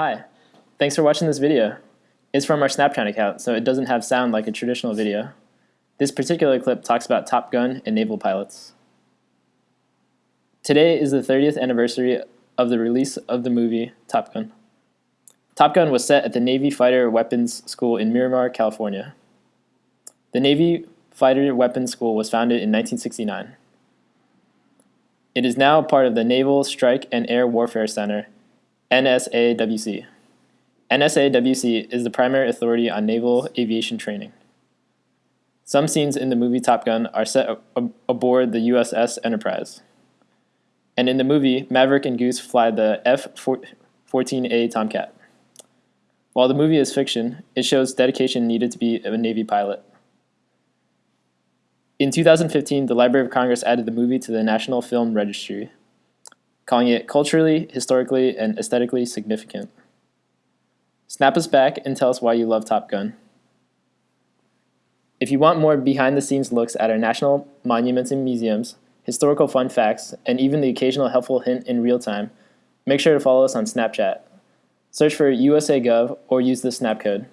Hi, thanks for watching this video. It's from our Snapchat account, so it doesn't have sound like a traditional video. This particular clip talks about Top Gun and naval pilots. Today is the 30th anniversary of the release of the movie Top Gun. Top Gun was set at the Navy Fighter Weapons School in Miramar, California. The Navy Fighter Weapons School was founded in 1969. It is now part of the Naval Strike and Air Warfare Center NSAWC. NSAWC is the primary authority on naval aviation training. Some scenes in the movie Top Gun are set aboard the USS Enterprise. And in the movie, Maverick and Goose fly the F-14A Tomcat. While the movie is fiction, it shows dedication needed to be a Navy pilot. In 2015, the Library of Congress added the movie to the National Film Registry calling it culturally, historically, and aesthetically significant. Snap us back and tell us why you love Top Gun. If you want more behind-the-scenes looks at our national monuments and museums, historical fun facts, and even the occasional helpful hint in real time, make sure to follow us on Snapchat. Search for USA Gov or use the snap code.